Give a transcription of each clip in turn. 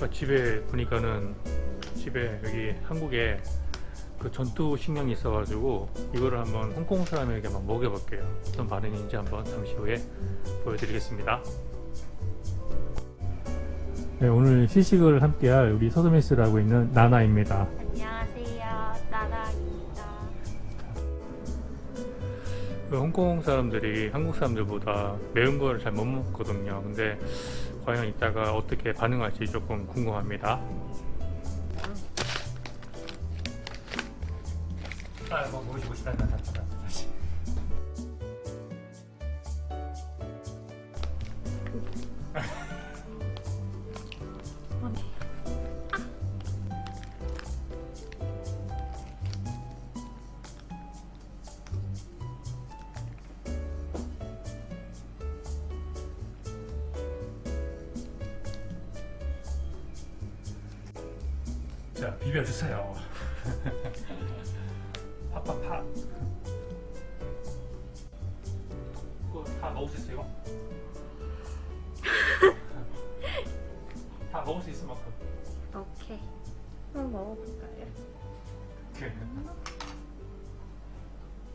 아까 집에 보니까는 집에 여기 한국에 그 전투 식량이 있어가지고 이거를 한번 홍콩 사람에게 한번 먹여볼게요. 어떤 반응인지 한번 잠시 후에 보여드리겠습니다. 네, 오늘 시식을 함께할 우리 서드메스를 하고 있는 나나입니다. 안녕하세요. 나라입니다. 그 홍콩 사람들이 한국 사람들보다 매운 거를 잘못 먹거든요. 근데 과연 이따가 어떻게 반응할지 조금 궁금합니다. 아, 뭐 모시고 싶다. 다시. 자, 비벼주세요. 팍팍팍. 이거 다 먹을 수 있어요? 다 먹을 수 있을 만큼. 오케이. 한번 먹어볼까요?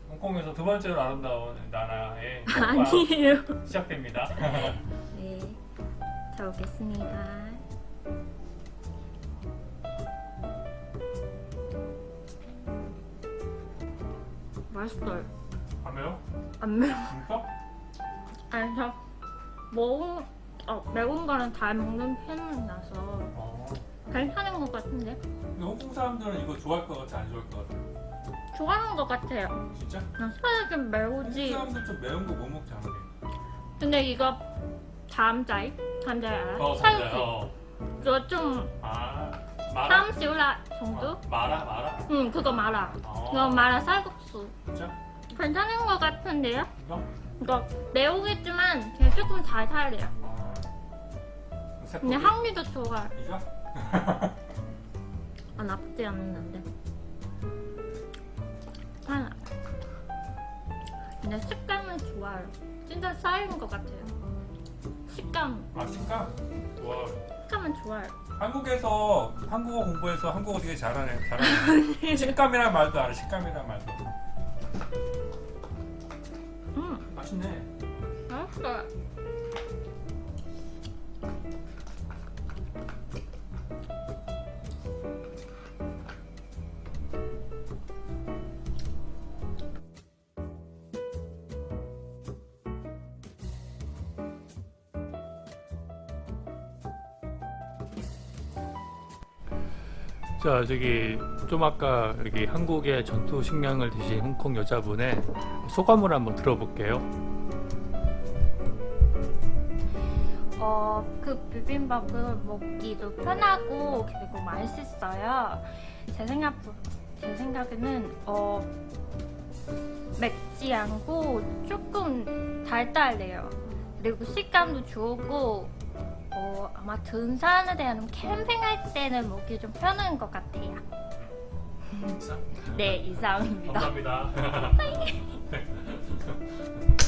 홍콩에서 두 번째로 아름다운 나라의 아니에요. 시작됩니다. 네. 잘 먹겠습니다. 맛있어요. 안 매워? 안 매워. 진짜? 아니, 저 매운, 어, 매운 거는 잘 먹는 편이라서 어. 괜찮은 것 같은데? 근데 홍콩 사람들은 이거 좋아할 것 같아, 안 좋아할 것 같아? 좋아하는 것 같아요. 진짜? 난 살이 좀 홍콩 매우지. 사람들 좀 매운 거 못 먹지 않아? 근데 이거 담자이? 담자이 알아? 어. 맞아요. 어. 그거 좀 아, 마라? 땀시울라 정도? 어, 마라, 마라? 응, 그거 마라. 어. 이거 마라 쌀국수. 진짜? 괜찮은 것 같은데요? 이거? 이거 매우겠지만 그냥 조금 달달해요. 아. 근데 새콤이? 향미도 좋아요. 이거? 아, 나쁘지 않았는데. 아, 근데 식감은 좋아요. 진짜 쌀인 것 같아요. 식감, 아, 식감? 와. 식감은 좋아요. 한국에서 한국어 공부해서 한국어 되게 잘하네. 잘하네. 식감이란 말도 알아. 식감이란 말도. 음, 맛있네. 맛있어 자, 저기 좀 아까 여기 한국의 전투 식량을 드신 홍콩 여자분의 소감을 한번 들어볼게요. 어, 그 비빔밥을 먹기도 편하고 그리고 맛있어요. 제 생각 제 생각에는 어 맵지 않고 조금 달달해요. 그리고 식감도 좋고 어, 아마 등산에 대한 캠핑할 때는 먹기 좀 편한 것 같아요. 네, 이상입니다. 감사합니다.